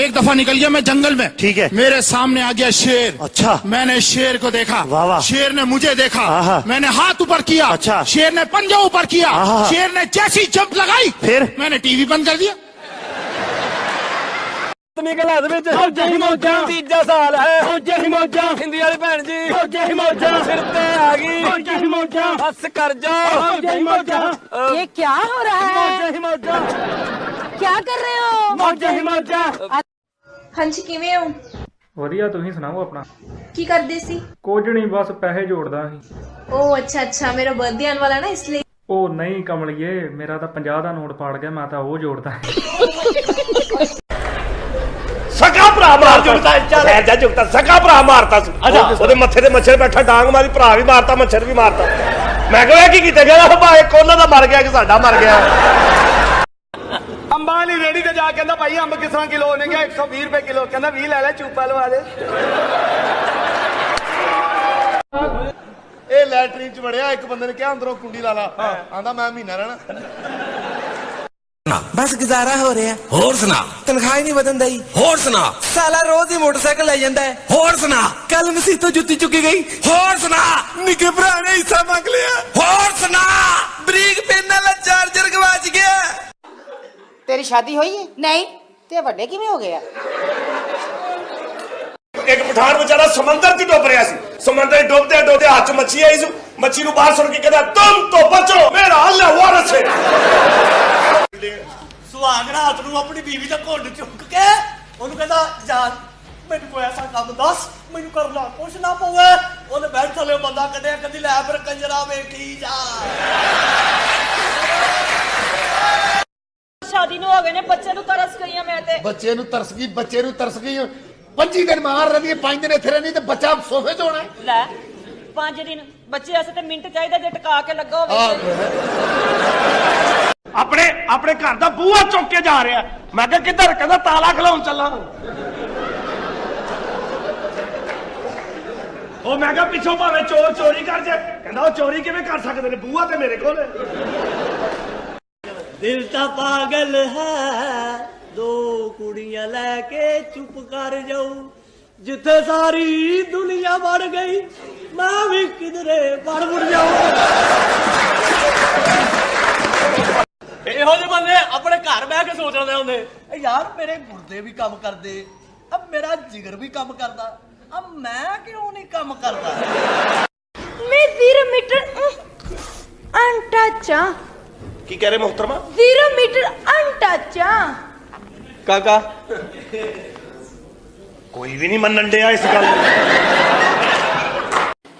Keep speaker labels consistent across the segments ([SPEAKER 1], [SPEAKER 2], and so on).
[SPEAKER 1] एक दफा निकल गया मैं जंगल में
[SPEAKER 2] ठीक है।
[SPEAKER 1] मेरे सामने आ गया शेर
[SPEAKER 2] अच्छा।
[SPEAKER 1] मैंने शेर को देखा
[SPEAKER 2] वाह, वाह।
[SPEAKER 1] शेर ने मुझे देखा
[SPEAKER 2] आहा।
[SPEAKER 1] मैंने हाथ ऊपर किया
[SPEAKER 2] अच्छा।
[SPEAKER 1] शेर ने पंजा ऊपर किया
[SPEAKER 2] आहा।
[SPEAKER 1] शेर ने जैसी जंप लगाई
[SPEAKER 2] फिर?
[SPEAKER 1] मैंने टीवी बंद कर दिया
[SPEAKER 3] ਨਿਕਲਿਆ ਦੇ ਵਿੱਚ ਫੌਜਾਂ ਹੀ ਮੌਜਾਂ ਤੀਜਾ ਸਾਲ ਹੈ ਫੌਜਾਂ ਹੀ ਮੌਜਾਂ ਹਿੰਦੀ ਵਾਲੀ ਭੈਣ ਜੀ ਫੌਜਾਂ ਹੀ ਮੌਜਾਂ ਸਿਰ ਤੇ ਆ ਗਈ ਫੌਜਾਂ ਹੀ ਮੌਜਾਂ ਹੱਸ ਕਰ ਜਾ ਫੌਜਾਂ ਹੀ ਮੌਜਾਂ
[SPEAKER 4] ये क्या हो रहा है
[SPEAKER 3] ਫੌਜਾਂ ਹੀ ਮੌਜਾਂ
[SPEAKER 4] ਕੀ ਕਰ ਰਹੇ ਹੋ?
[SPEAKER 3] ਮੌਜਾ ਹੀ ਮੌਜਾ।
[SPEAKER 5] ਹਾਂਜੀ ਕਿਵੇਂ ਹੋ?
[SPEAKER 6] ਵਧੀਆ ਤੁਸੀਂ ਸੁਣਾਓ ਆਪਣਾ?
[SPEAKER 5] ਕੀ ਕਰਦੇ ਸੀ?
[SPEAKER 6] ਕੁਝ ਨਹੀਂ ਬਸ ਪੈਸੇ ਜੋੜਦਾ ਸੀ।
[SPEAKER 5] ਓ ਅੱਛਾ ਅੱਛਾ ਮੇਰਾ ਬਰਥਡੇ ਆਉਣ ਵਾਲਾ ਨਾ ਇਸ ਲਈ।
[SPEAKER 6] ਉਹ ਨਹੀਂ ਕਮਲਿਏ ਮੇਰਾ ਤਾਂ 50 ਦਾ ਨੋਟ ਪਾੜ ਗਿਆ ਮੈਂ ਤਾਂ ਉਹ ਜੋੜਦਾ।
[SPEAKER 2] ਸਕਾ ਭਰਾ ਮਾਰ ਜੁੜਦਾ ਚੱਲ ਐ ਜਾ ਜੁੜਦਾ ਸਕਾ ਭਰਾ ਮਾਰਤਾ ਸੀ। ਉਹਦੇ ਮੱਥੇ ਤੇ ਮੱਛਰ ਬੈਠਾ ਡਾਂਗ ਮਾਰੀ ਭਰਾ ਵੀ ਮਾਰਤਾ ਮੱਛਰ ਵੀ ਮਾਰਤਾ। ਮੈਂ ਕਿਹਾ ਕੀ ਕੀਤਾ ਗਿਆ? ਭਾਏ ਕੋਲਾ ਦਾ ਮਰ ਗਿਆ ਕਿ ਸਾਡਾ ਮਰ ਗਿਆ।
[SPEAKER 3] ਅੰਬਾਂ ਵਾਲੀ ਰੇੜੀ ਤੇ ਜਾ ਕੇ ਕਹਿੰਦਾ ਭਾਈ ਅੰਬ ਕਿਸ ਤਰ੍ਹਾਂ ਕਿਲੋ ਨੇ ਕਿਹਾ 120 ਰੁਪਏ ਕਿਲੋ। ਕਹਿੰਦਾ 20 ਲੈ ਲੈ ਚੂਪਾ ਲਵਾ ਦੇ।
[SPEAKER 2] ਇਹ ਲੈਟਰੀਨ ਚ ਵੜਿਆ ਇੱਕ ਬੰਦੇ ਨੇ ਕਿਹਾ ਅੰਦਰੋਂ ਕੁੰਡੀ ਲਾ ਲਾ। ਆਂਦਾ ਮੈਂ ਮਹੀਨਾ ਰਹਿਣਾ।
[SPEAKER 7] ਬਸ ਗੁਜ਼ਾਰਾ ਹੋ ਰਿਹਾ।
[SPEAKER 1] ਹੋਰ ਸੁਣਾ।
[SPEAKER 7] ਤਨਖਾਹ ਹੀ ਨਹੀਂ ਵਧਣ ਦਈ।
[SPEAKER 1] ਹੋਰ ਸੁਣਾ।
[SPEAKER 7] ਸਾਲਾ ਰੋਜ਼ ਹੀ ਮੋਟਰਸਾਈਕਲ ਲੈ ਜਾਂਦਾ ਹੈ।
[SPEAKER 1] ਹੋਰ ਸੁਣਾ।
[SPEAKER 7] ਕੱਲ ਮਸੀਹ ਤੋਂ ਜੁੱਤੀ ਚੁੱਕੀ ਗਈ।
[SPEAKER 1] ਹੋਰ ਸੁਣਾ।
[SPEAKER 7] ਨਿੱਕੇ ਭਰਾ ਨੇ ਹਿੱਸਾ ਮੰਗ ਲਿਆ।
[SPEAKER 1] ਹੋਰ ਸੁਣਾ।
[SPEAKER 7] ਬਰੀਕ ਪੈਨ ਨਾਲ
[SPEAKER 4] ਤੇਰੀ ਸ਼ਾਦੀ ਹੋਈ ਹੈ ਨਹੀਂ। ਤੇ ਵੱਡੇ ਕਿਵੇਂ ਹੋ ਗਏ
[SPEAKER 2] ਇੱਕ ਪਠਾਨ ਵਿਚਾਰਾ ਸਮੁੰਦਰ 'ਚ ਡੁੱਬ ਰਿਹਾ ਸੀ। ਸਮੁੰਦਰ 'ਚ ਡੁੱਬਦੇ ਡੁੱਬਦੇ ਹੱਥ ਮੱਛੀ ਆਈ ਸੀ। ਮੱਛੀ ਨੂੰ ਬਾਹਰ ਸੁੱਟ ਕੇ ਕਹਿੰਦਾ ਤੁਮ ਤੋਂ ਬਚੋ ਮੇਰਾ ਅੱਲਾ ਵਾਰਸ ਹੈ
[SPEAKER 8] ਸੁਹਾਗ ਰਾਤ ਨੂੰ ਆਪਣੀ ਬੀਵੀ ਦਾ ਘੁੰਡ ਚੁੱਕ ਕੇ ਉਹਨੂੰ ਕਹਿੰਦਾ ਯਾਰ ਮੈਨੂੰ ਕੋਈ ਐਸਾ ਕੰਮ ਦੱਸ ਮੈਨੂੰ ਕਰਨਾ ਕੁਛ ਨਾ ਪਵੇ। ਉਹਨੇ ਬੈਠ ਥਲੇ ਬੰਦਾ ਕੱਢਿਆ ਕਦੀ ਲੈ ਫਿਰ ਕੰਜਰਾ ਵੇਖੀ ਜਾ।
[SPEAKER 4] शादी ਨੂੰ ਹੋ ਗਏ ਨੇ ਬੱਚੇ ਨੂੰ ਤਰਸ ਗਈ ਆ ਮੈਂ ਤੇ।
[SPEAKER 3] ਬੱਚੇ ਨੂੰ ਤਰਸ ਗਈ ਬੱਚੇ ਨੂੰ ਤਰਸ ਗਈ। 25 ਦਿਨ ਮਾਰ ਰਹੀ ਹੈ 5 ਦਿਨ ਇੱਥੇ ਰਹਿਣੀ ਤੇ ਬੱਚਾ ਸੋਫੇ 'ਚ ਹੋਣਾ ਹੈ।
[SPEAKER 4] ਲੈ ਪੰਜ ਦਿਨ ਬੱਚੇ ਵਾਸਤੇ ਤੇ ਮਿੰਟ ਚਾਹੀਦਾ ਜੇ ਟਿਕਾ ਕੇ ਲੱਗਾ ਹੋਵੇ।
[SPEAKER 2] ਆਪਣੇ ਆਪਣੇ ਘਰ ਦਾ ਬੂਹਾ ਚੁੱਕ ਕੇ ਜਾ ਰਿਹਾ। ਮੈਂ ਕਿਹਾ ਕਿੱਧਰ ਕਹਿੰਦਾ ਤਾਲਾ ਖਲਾਉਣ ਚੱਲਾ। ਉਹ ਮੈਂ ਕਿਹਾ ਪਿੱਛੋਂ ਭਾਵੇਂ ਚੋਰ ਚੋਰੀ ਕਰ ਜੇ। ਕਹਿੰਦਾ ਉਹ ਚੋਰੀ ਕਿਵੇਂ ਕਰ ਸਕਦੇ ਨੇ? ਬੂਹਾ ਤੇ ਮੇਰੇ ਕੋਲ ਹੈ।
[SPEAKER 8] ਦਿਲ ਤਾਂ ਪਾਗਲ ਹੈ। ਦੋ ਕੁੜੀਆਂ ਲੈ ਕੇ ਚੁੱਪ ਕਰ ਜਾਊ। ਜਿੱਥੇ ਸਾਰੀ ਦੁਨੀਆ ਵੜ ਗਈ ਮੈਂ ਵੀ ਕਿਧਰੇ ਵੜ ਵੜ ਜਾਊਂ। ਇਹੋ ਜਿਹੇ ਬੰਦੇ ਆਪਣੇ ਘਰ ਬਹਿ ਕੇ ਸੋਚ ਰਹੇ ਹੁੰਦੇ। "ਇਹ ਯਾਰ ਮੇਰੇ ਗੁਰਦੇ ਵੀ ਕੰਮ ਕਰਦੇ। ਅਬ ਮੇਰਾ ਜਿਗਰ ਵੀ ਕੰਮ ਕਰਦਾ। ਅਬ ਮੈਂ ਕਿਉਂ ਨਹੀਂ ਕੰਮ ਕਰਦਾ?
[SPEAKER 5] ਮੈਂ 0 ਮੀਟਰ ਅਨਟੱਚ ਆ
[SPEAKER 2] की कह रहे मोहतरमा?
[SPEAKER 5] ज़ीरो मीटर अनटचा हाँ।
[SPEAKER 2] काका? कोई भी नहीं मन डया इस गल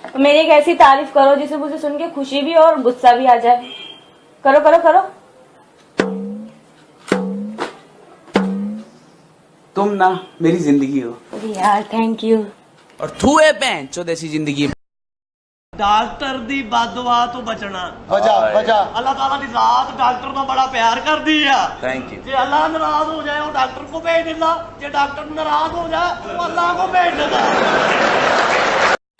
[SPEAKER 2] तो
[SPEAKER 4] मेरी एक ऐसी तारीफ़ करो जिसे मुझे सुन के खुशी भी और गुस्सा भी आ जाए। करो करो करो।
[SPEAKER 7] तुम ना मेरी ज़िंदगी हो।
[SPEAKER 4] यार थैंक यू
[SPEAKER 7] और तू है पैंचो जैसी ज़िंदगी।
[SPEAKER 8] ਡਾਕਟਰ ਦੀ ਬਦਦੁਆ ਤੋਂ ਬਚਣਾ
[SPEAKER 3] ਵਜਾ ਵਜਾ
[SPEAKER 8] ਅੱਲਾਹ ਤਾਲਾ ਦੀ ਜ਼ਾਤ ਡਾਕਟਰ ਨਾਲ ਬੜਾ ਪਿਆਰ ਕਰਦੀ ਆ
[SPEAKER 7] थैंक यू
[SPEAKER 8] ਜੇ ਅੱਲਾਹ ਨਾਰਾਜ਼ ਹੋ ਜਾਏ ਉਹ ਡਾਕਟਰ ਕੋ ਭੇਜ ਦਿੰਦਾ ਜੇ ਡਾਕਟਰ ਨਾਰਾਜ਼ ਹੋ ਜਾਏ ਉਹ ਅੱਲਾਹ ਕੋ ਭੇਜ ਦਿੰਦਾ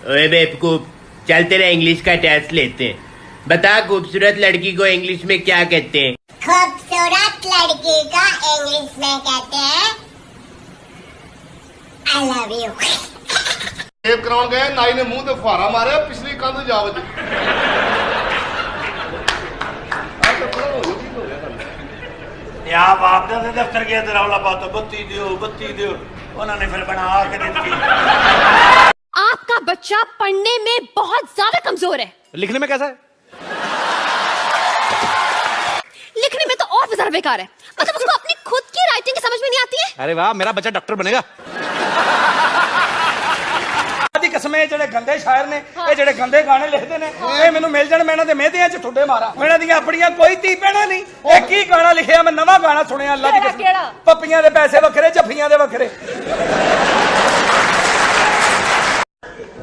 [SPEAKER 9] ओए बेवकूफ चल तेरा इंग्लिश का टेस्ट लेते हैं बता खूबसूरत लड़की को इंग्लिश में क्या कहते हैं
[SPEAKER 4] खूबसूरत लड़की का इंग्लिश में कहते हैं आई लव यू
[SPEAKER 3] ਸੇਵ ਕਰਾਉਣ ਗਏ ਨਾਈ ਨੇ ਮੂੰਹ ਤੇ ਫੁਹਾਰਾ ਮਾਰਿਆ ਪਿਛਲੀ ਕੰਧ ਜਾ ਵਜੀ
[SPEAKER 2] ਯਾ ਬਾਪ ਦੇ ਦਫ਼ਤਰ ਗਿਆ ਤੇ ਰੌਲਾ ਪਾਤਾ ਬੱਤੀ ਦਿਓ ਬੱਤੀ ਦਿਓ ਉਹਨਾਂ ਨੇ ਫਿਰ ਬਣਾ ਕੇ ਦਿੱਤੀ
[SPEAKER 10] आपका बच्चा पढ़ने में बहुत ज्यादा कमजोर है
[SPEAKER 7] लिखने में कैसा है
[SPEAKER 10] लिखने में तो और भी ज्यादा बेकार है मतलब उसको अपनी खुद की राइटिंग समझ में नहीं आती है
[SPEAKER 7] अरे वाह मेरा बच्चा डॉक्टर बनेगा
[SPEAKER 8] ਦੀ ਕਸਮ ਇਹ ਜਿਹੜੇ ਗੰਦੇ ਸ਼ਾਇਰ ਨੇ ਇਹ ਜਿਹੜੇ ਗੰਦੇ ਗਾਣੇ ਲਿਖਦੇ ਨੇ ਇਹ ਮੈਨੂੰ ਮਿਲ ਜਾਣ ਮੈਂ ਇਹਨਾਂ ਦੇ ਮਿਹਦਿਆਂ 'ਚ ਠੁੱਡੇ ਮਾਰਾਂ। ਇਹਨਾਂ ਦੀਆਂ ਆਪਣੀਆਂ ਕੋਈ ਧੀ ਪੈਣਾ ਨਹੀਂ। ਇਹ ਕੀ ਗਾਣਾ ਲਿਖਿਆ ਮੈਂ ਨਵਾਂ ਗਾਣਾ ਸੁਣਿਆ ਅੱਲਾ ਦੀ
[SPEAKER 4] ਕਿਹੜਾ?
[SPEAKER 8] ਪੱਪੀਆਂ ਦੇ ਪੈਸੇ ਵੱਖਰੇ ਜੱਫੀਆਂ ਦੇ ਵੱਖਰੇ।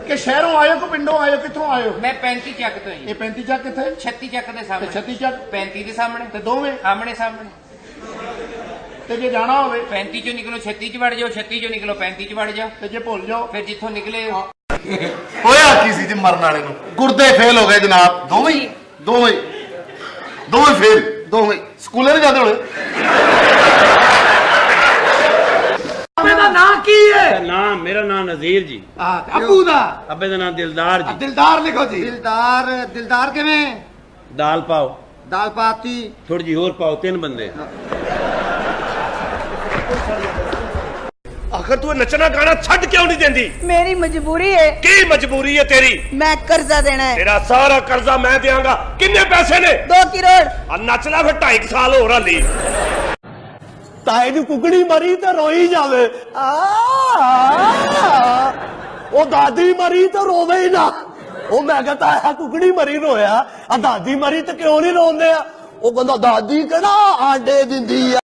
[SPEAKER 1] ਕਿ ਸ਼ਹਿਰੋਂ ਆਇਓ ਕਿ ਪਿੰਡੋਂ ਆਇਓ ਕਿੱਥੋਂ ਆਇਓ?
[SPEAKER 9] ਮੈਂ 35 ਚੱਕ ਤੋਂ ਹੀ
[SPEAKER 1] ਇਹ 35 ਚੱਕ ਕਿੱਥੇ?
[SPEAKER 9] 36 ਚੱਕ
[SPEAKER 1] ਦੇ
[SPEAKER 9] ਸਾਹਮਣੇ।
[SPEAKER 1] 36 ਚੱਕ?
[SPEAKER 9] 35 ਦੇ ਸਾਹਮਣੇ।
[SPEAKER 1] ਤੇ ਦੋਵੇਂ?
[SPEAKER 9] ਸਾਹਮਣੇ ਸਾਹਮਣੇ।
[SPEAKER 1] ਤੇ ਜੇ ਜਾਣਾ ਹੋਵੇ
[SPEAKER 9] 35 ਚੋਂ ਨਿਕਲੋ 36 ਚ ਵੜ ਜਾਓ 36 ਚੋਂ ਨਿਕਲੋ 35 ਚ ਵੜ ਜਾਓ।
[SPEAKER 1] ਤੇ ਜੇ ਭੁੱਲ ਜਾਓ।
[SPEAKER 9] ਫਿਰ ਜਿੱਥੋਂ ਨਿਕਲੇ
[SPEAKER 11] ਹੋਇਆ ਕੀ ਸੀ ਜੇ ਮਰਨ ਵਾਲੇ ਨੂੰ? ਗੁਰਦੇ ਫੇਲ ਹੋ ਗਏ ਜਨਾਬ। ਦੋਵੇਂ ਹੀ ਦੋਵੇਂ ਦੋਵੇਂ ਫੇਲ ਦੋਵੇਂ ਸਕੂਲੇ ਨਹੀਂ ਜਾਂਦੇ ਹੋਣੇ?
[SPEAKER 8] ਦਾ ਨਾਂ ਕੀ ਹੈ? ਨਾਮ ਮੇਰਾ ਨਾਮ ਨਜ਼ੀਰ ਜੀ।
[SPEAKER 1] ਹਾਂ ਅੱਬੂ ਦਾ?
[SPEAKER 8] ਅੱਬੇ ਦਾ ਨਾਮ ਦਿਲਦਾਰ ਜੀ।
[SPEAKER 1] ਦਿਲਦਾਰ ਲਿਖੋ ਜੀ। ਦਿਲਦਾਰ ਦਿਲਦਾਰ ਕਿਵੇਂ?
[SPEAKER 8] ਦਾਲ ਪਾਓ।
[SPEAKER 1] ਦਾਲ ਪਾਤੀ।
[SPEAKER 8] ਥੋੜੀ ਜੀ ਹੋਰ ਪਾਓ ਤਿੰਨ ਬੰਦੇ।
[SPEAKER 2] ਆਖਰ ਤੂੰ ਨੱਚਣਾ ਗਾਣਾ ਛੱਡ ਕਿਉਂ ਨਹੀਂ ਦਿੰਦੀ?
[SPEAKER 5] ਮੇਰੀ ਮਜਬੂਰੀ ਹੈ
[SPEAKER 2] ਕੀ ਮਜਬੂਰੀ ਹੈ ਤੇਰੀ?
[SPEAKER 5] ਮੈਂ ਕਰਜ਼ਾ ਦੇਣਾ ਹੈ
[SPEAKER 2] ਤੇਰਾ ਸਾਰਾ ਕਰਜ਼ਾ ਮੈਂ ਦੇਵਾਂਗਾ ਕਿੰਨੇ ਪੈਸੇ ਨੇ?
[SPEAKER 5] 2 ਕਰੋੜ
[SPEAKER 2] ਆ ਨੱਚ ਲੈ ਫਿਰ 2.5 ਸਾਲ ਹੋਰ ਹਲੀ
[SPEAKER 8] ਤਾਏ ਦੀ ਕੁਕੜੀ ਮਰੀ ਤੇ ਰੋਈ ਜਾਵੇ। ਆ ਉਹ ਦਾਦੀ ਮਰੀ ਤੇ ਰੋਵੇ ਹੀ ਨਾ। ਉਹ ਮੈਂ ਕਹਤਾ ਆ ਕੁਕੜੀ ਮਰੀ ਰੋਇਆ। ਆ ਦਾਦੀ ਮਰੀ ਤੇ ਕਿਉਂ ਨਹੀਂ ਰੋਂਦੇ ਆ? ਉਹ ਬੰਦਾ ਦਾਦੀ ਕਿਹੜਾ ਆਂਡੇ ਦਿੰਦੀ ਆ?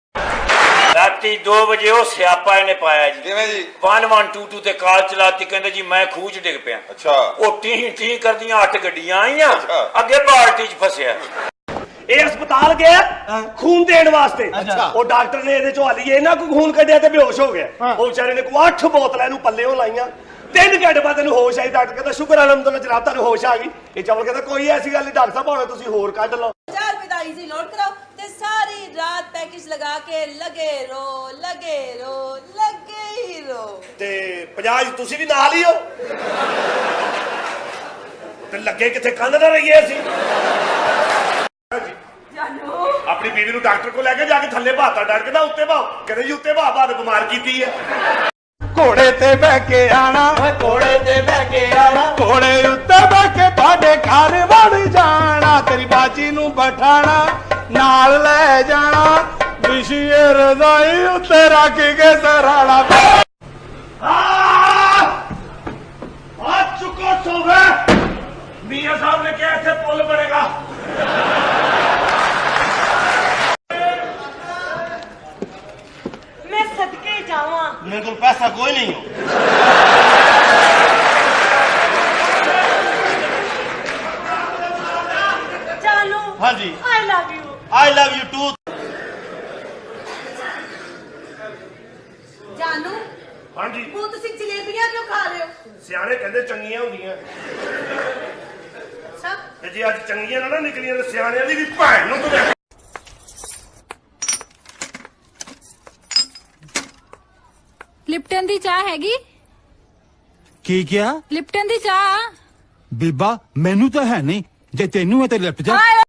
[SPEAKER 3] ਰਾਤੀ 2 ਵਜੇ ਉਹ ਸਿਆਪਾ ਇਹਨੇ ਪਾਇਆ ਜੀ।
[SPEAKER 11] ਕਿਵੇਂ ਜੀ?
[SPEAKER 3] 1122 ਤੇ ਕਾਰ ਚਲਾਤੀ ਕਹਿੰਦੇ ਜੀ ਮੈਂ ਖੂਜ ਡਿੱਗ ਪਿਆ।
[SPEAKER 11] ਅੱਛਾ।
[SPEAKER 3] ਉਹ ਟੀਂ ਟੀਂ ਕਰਦੀਆਂ ਅੱਠ ਗੱਡੀਆਂ ਆਈਆਂ ਅੱਗੇ ਪਾਰਟੀ 'ਚ ਫਸਿਆ।
[SPEAKER 2] ਇਹ ਹਸਪਤਾਲ ਗਿਆ ਖੂਨ ਦੇਣ ਵਾਸਤੇ। ਉਹ ਡਾਕਟਰ ਨੇ ਇਹਦੇ ਚੋਂ ਹਲੀਏ ਇਹਨਾਂ ਕੋ ਖੂਨ ਕੱਢਿਆ ਤੇ ਬੇਹੋਸ਼ ਹੋ ਗਿਆ। ਉਹ ਵਿਚਾਰੇ ਨੇ ਕੋ ਅੱਠ ਬੋਤਲਾਂ ਇਹਨੂੰ ਪੱਲੇ ਉਹ ਲਾਈਆਂ। ਤਿੰਨ ਘੰਟੇ ਬਾਅਦ ਇਹਨੂੰ ਹੋਸ਼ ਆਈ। ਡਾਕਟਰ ਕਹਿੰਦਾ ਸ਼ੁਕਰ ਅਲਹਮਦੁਲਿਲਾ ਜਨਾਬ ਤੁਹਾਨੂੰ ਹੋਸ਼ ਆ ਗਈ। ਇਹ ਚਵਲ ਕਹਿੰਦਾ ਕੋਈ ਐਸੀ ਗੱਲ ਨਹੀਂ ਡਾਕਟਰ ਸਾਹਿਬ ਭਾਵੇਂ ਤੁਸੀਂ ਹੋਰ ਕੱਢ ਲਓ।
[SPEAKER 5] ਤੇ ਸਾਰੀ ਰਾਤ ਪੈਕੇਜ ਲਗਾ ਕੇ ਲਗੇ ਰੋ ਲਗੇ ਰੋ ਲਗੇ ਹੀ ਰੋ।
[SPEAKER 2] ਤੇ 50 ਤੁਸੀਂ ਵੀ ਨਾਲ ਹੀ ਹੋ? ਤੇ ਲੱਗੇ ਕਿਥੇ? ਕੰਨ ਨਾ ਰਹੀਏ ਅਸੀਂ। ਆਪਣੀ ਬੀਵੀ ਨੂੰ ਡਾਕਟਰ ਕੋਲ ਲੈ ਕੇ ਜਾ ਕੇ ਥੱਲੇ ਭਾਤਾ ਡੜਕਦਾ ਉੱਤੇ ਭਾਵ ਕਹਿੰਦੇ ਜੀ ਉੱਤੇ ਭਾਵ ਬਾਦ ਬਿਮਾਰ ਕੀਤੀ ਹੈ।
[SPEAKER 8] ਘੋੜੇ ਤੇ ਬਹਿ ਕੇ ਆਣਾ। ਘੋੜੇ ਤੇ ਬਹਿ ਕੇ ਆਣਾ। ਘੋੜੇ ਉੱਤੇ ਬਹਿ ਕੇ ਤੁਹਾਡੇ ਘਰ ਵੜ ਜਾਣਾ। ਤੇਰੀ ਬਾਜੀ ਨੂੰ ਬਠਾਣਾ। ਨਾਲ ਲੈ ਜਾਣਾ ਵਿਸ਼ੇ ਰਜ਼ਾਈ ਉੱਤੇ ਰੱਖ ਕੇ ਸਰਾਣਾ
[SPEAKER 2] ਆ ਚੁੱਕੋ ਸੋਵੇ ਮੀਆਂ ਸਾਹਿਬ ਨੇ ਕਿਹਾ ਇੱਥੇ ਪੁੱਲ ਬਣੇਗਾ
[SPEAKER 5] मैं सदके जावा
[SPEAKER 11] ਮੇਰੇ ਕੋਲ ਪੈਸਾ ਕੋਈ ਨਹੀਂ ਹੋ
[SPEAKER 5] जानू
[SPEAKER 11] ਹਾਂਜੀ
[SPEAKER 5] आई love you
[SPEAKER 11] I love you too.
[SPEAKER 5] ਜਾਨੂ
[SPEAKER 2] ਹਾਂਜੀ।
[SPEAKER 5] ਹੁਣ ਤੁਸੀਂ ਜਲੇਬੀਆਂ ਕਿਉਂ ਖਾ ਰਹੇ ਹੋ?
[SPEAKER 2] ਸਿਆਣੇ ਕਹਿੰਦੇ ਚੰਗੀਆਂ ਹੁੰਦੀਆਂ। ਅੱਛਾ ਜੇ ਅੱਜ ਚੰਗੀਆਂ ਨਾ ਨਿਕਲੀਆਂ ਤੇ ਸਿਆਣਿਆਂ ਦੀ ਵੀ ਭੈਣ ਨੂੰ ਤੂੰ
[SPEAKER 10] ਲਿਪਟਨ ਦੀ ਚਾਹ ਹੈਗੀ?
[SPEAKER 1] ਕੀ ਕਿਹਾ?
[SPEAKER 10] ਲਿਪਟਨ ਦੀ ਚਾਹ।
[SPEAKER 1] ਬੀਬਾ ਮੈਨੂੰ ਤਾਂ ਹੈ ਨਹੀਂ। ਜੇ ਤੈਨੂੰ ਹੈ ਤੇ ਲਿਪਟ ਜਾ।